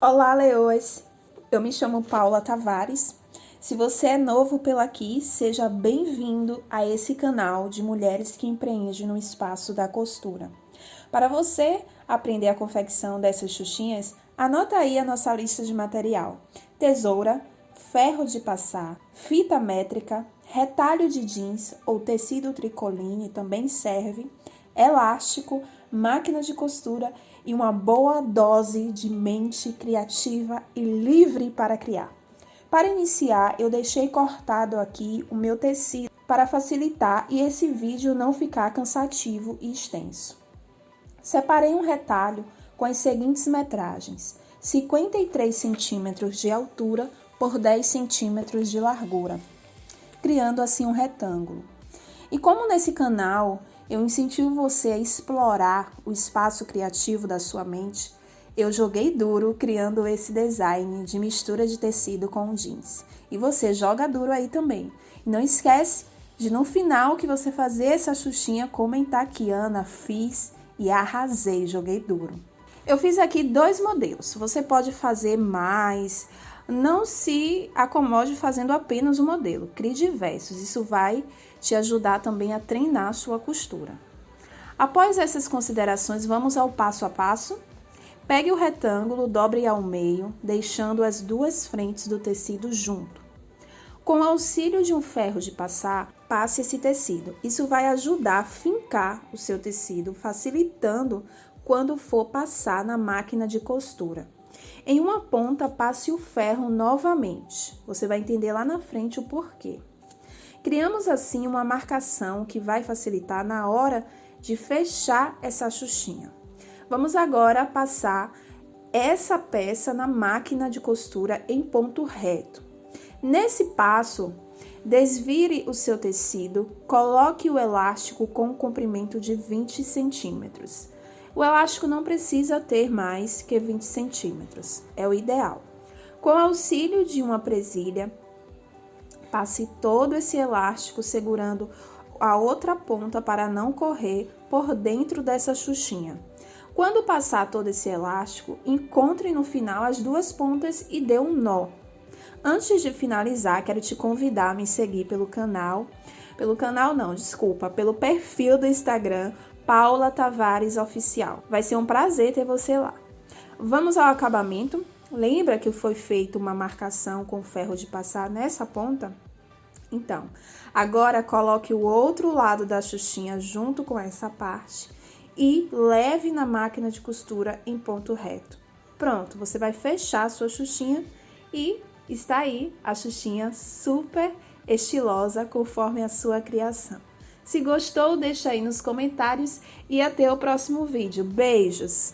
Olá, leoas! Eu me chamo Paula Tavares. Se você é novo pela aqui, seja bem-vindo a esse canal de mulheres que empreendem no espaço da costura. Para você aprender a confecção dessas xuxinhas, anota aí a nossa lista de material: tesoura, ferro de passar, fita métrica, retalho de jeans ou tecido tricoline também serve, elástico, máquina de costura e uma boa dose de mente criativa e livre para criar. Para iniciar, eu deixei cortado aqui o meu tecido para facilitar e esse vídeo não ficar cansativo e extenso. Separei um retalho com as seguintes metragens: 53 centímetros de altura por 10 centímetros de largura, criando assim um retângulo. E como nesse canal eu incentivo você a explorar o espaço criativo da sua mente. Eu joguei duro criando esse design de mistura de tecido com jeans. E você joga duro aí também. E não esquece de no final que você fazer essa xuxinha comentar que Ana fiz e arrasei, joguei duro. Eu fiz aqui dois modelos. Você pode fazer mais, não se acomode fazendo apenas o modelo, crie diversos. Isso vai te ajudar também a treinar a sua costura. Após essas considerações, vamos ao passo a passo. Pegue o retângulo, dobre ao meio, deixando as duas frentes do tecido junto. Com o auxílio de um ferro de passar, passe esse tecido. Isso vai ajudar a fincar o seu tecido, facilitando quando for passar na máquina de costura. Em uma ponta, passe o ferro novamente. Você vai entender lá na frente o porquê. Criamos assim uma marcação que vai facilitar na hora de fechar essa xuxinha. Vamos agora passar essa peça na máquina de costura em ponto reto. Nesse passo, desvire o seu tecido, coloque o elástico com um comprimento de 20 centímetros. O elástico não precisa ter mais que 20 centímetros, é o ideal. Com o auxílio de uma presilha, passe todo esse elástico segurando a outra ponta para não correr por dentro dessa xuxinha. Quando passar todo esse elástico, encontre no final as duas pontas e dê um nó. Antes de finalizar, quero te convidar a me seguir pelo canal, pelo canal não, desculpa, pelo perfil do Instagram Paula Tavares Oficial. Vai ser um prazer ter você lá. Vamos ao acabamento. Lembra que foi feita uma marcação com ferro de passar nessa ponta? Então, agora coloque o outro lado da xuxinha junto com essa parte e leve na máquina de costura em ponto reto. Pronto, você vai fechar a sua xuxinha e está aí a xuxinha super estilosa conforme a sua criação. Se gostou, deixa aí nos comentários e até o próximo vídeo. Beijos!